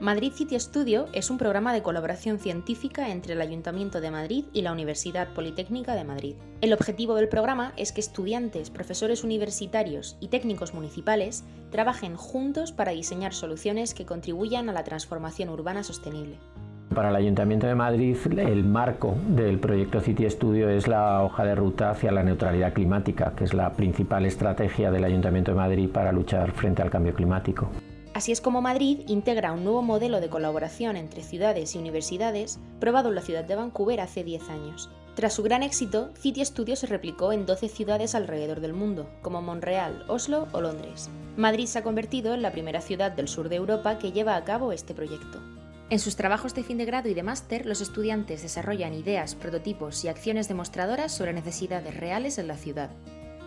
Madrid City Studio es un programa de colaboración científica entre el Ayuntamiento de Madrid y la Universidad Politécnica de Madrid. El objetivo del programa es que estudiantes, profesores universitarios y técnicos municipales trabajen juntos para diseñar soluciones que contribuyan a la transformación urbana sostenible. Para el Ayuntamiento de Madrid, el marco del proyecto City Studio es la hoja de ruta hacia la neutralidad climática, que es la principal estrategia del Ayuntamiento de Madrid para luchar frente al cambio climático. Así es como Madrid integra un nuevo modelo de colaboración entre ciudades y universidades probado en la ciudad de Vancouver hace 10 años. Tras su gran éxito, City Studio se replicó en 12 ciudades alrededor del mundo, como Montreal, Oslo o Londres. Madrid se ha convertido en la primera ciudad del sur de Europa que lleva a cabo este proyecto. En sus trabajos de fin de grado y de máster, los estudiantes desarrollan ideas, prototipos y acciones demostradoras sobre necesidades reales en la ciudad.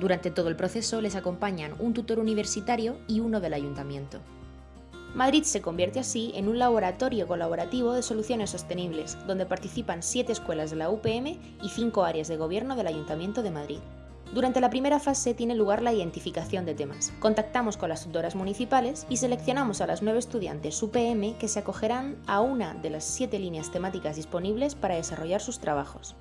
Durante todo el proceso les acompañan un tutor universitario y uno del ayuntamiento. Madrid se convierte así en un laboratorio colaborativo de soluciones sostenibles, donde participan siete escuelas de la UPM y cinco áreas de gobierno del Ayuntamiento de Madrid. Durante la primera fase tiene lugar la identificación de temas. Contactamos con las tutoras municipales y seleccionamos a las nueve estudiantes UPM que se acogerán a una de las siete líneas temáticas disponibles para desarrollar sus trabajos.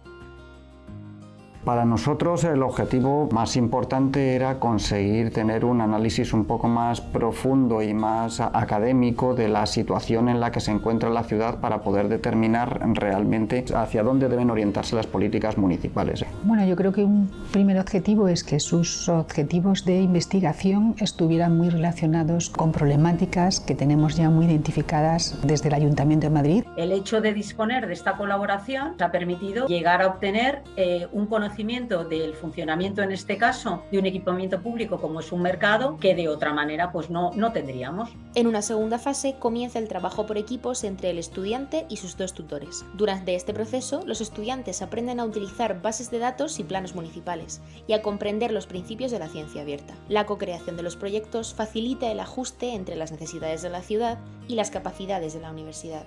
Para nosotros el objetivo más importante era conseguir tener un análisis un poco más profundo y más académico de la situación en la que se encuentra la ciudad para poder determinar realmente hacia dónde deben orientarse las políticas municipales. Bueno, yo creo que un primer objetivo es que sus objetivos de investigación estuvieran muy relacionados con problemáticas que tenemos ya muy identificadas desde el Ayuntamiento de Madrid. El hecho de disponer de esta colaboración ha permitido llegar a obtener eh, un conocimiento del funcionamiento, en este caso, de un equipamiento público como es un mercado, que de otra manera pues no, no tendríamos. En una segunda fase comienza el trabajo por equipos entre el estudiante y sus dos tutores. Durante este proceso, los estudiantes aprenden a utilizar bases de datos y planos municipales y a comprender los principios de la ciencia abierta. La co-creación de los proyectos facilita el ajuste entre las necesidades de la ciudad y las capacidades de la universidad.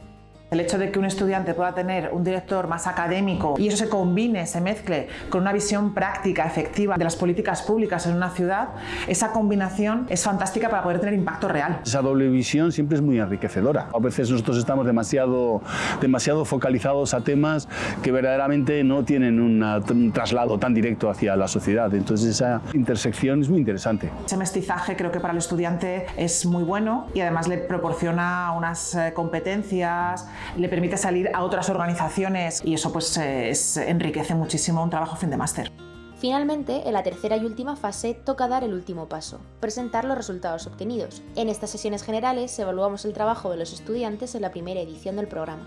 El hecho de que un estudiante pueda tener un director más académico y eso se combine, se mezcle con una visión práctica, efectiva de las políticas públicas en una ciudad, esa combinación es fantástica para poder tener impacto real. Esa doble visión siempre es muy enriquecedora. A veces nosotros estamos demasiado, demasiado focalizados a temas que verdaderamente no tienen un traslado tan directo hacia la sociedad. Entonces esa intersección es muy interesante. Ese mestizaje creo que para el estudiante es muy bueno y además le proporciona unas eh, competencias le permite salir a otras organizaciones y eso pues enriquece muchísimo un trabajo fin de máster. Finalmente, en la tercera y última fase toca dar el último paso, presentar los resultados obtenidos. En estas sesiones generales evaluamos el trabajo de los estudiantes en la primera edición del programa.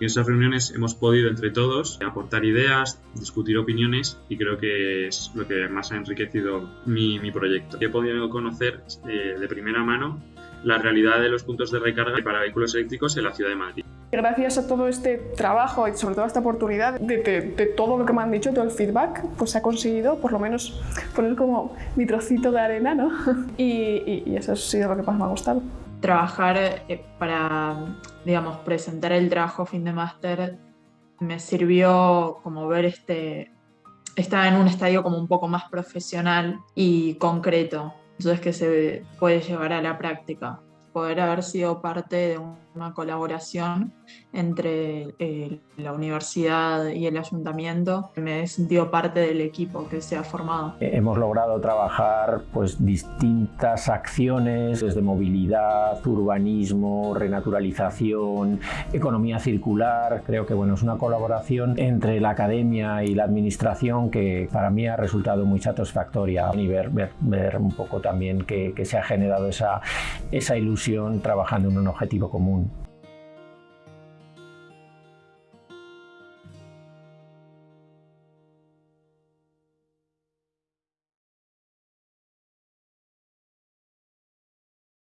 En esas reuniones hemos podido entre todos aportar ideas, discutir opiniones y creo que es lo que más ha enriquecido mi, proyecto. He podido conocer eh, de primera mano la realidad de los puntos de recarga para vehículos eléctricos en la ciudad de Madrid. Gracias a todo este trabajo y sobre todo a esta oportunidad de, todo lo que me han dicho, todo el feedback, pues se ha conseguido por lo menos poner como mi trocito de arena, ¿no? Y, eso ha sido lo que más me ha gustado. Trabajar eh, para, digamos, presentar el trabajo fin de máster me sirvió como ver este, estar en un estadio como un poco más profesional y concreto, entonces que se puede llevar a la práctica. Poder haber sido parte de una colaboración entre eh, la universidad y el ayuntamiento. Me he sentido parte del equipo que se ha formado. Eh, hemos logrado trabajar pues, distintas acciones desde movilidad, urbanismo, renaturalización, economía circular. Creo que bueno, es una colaboración entre la academia y la administración que para mí ha resultado muy satisfactoria y ver, ver, un poco también que, que se ha generado esa, esa trabajando en un objetivo común.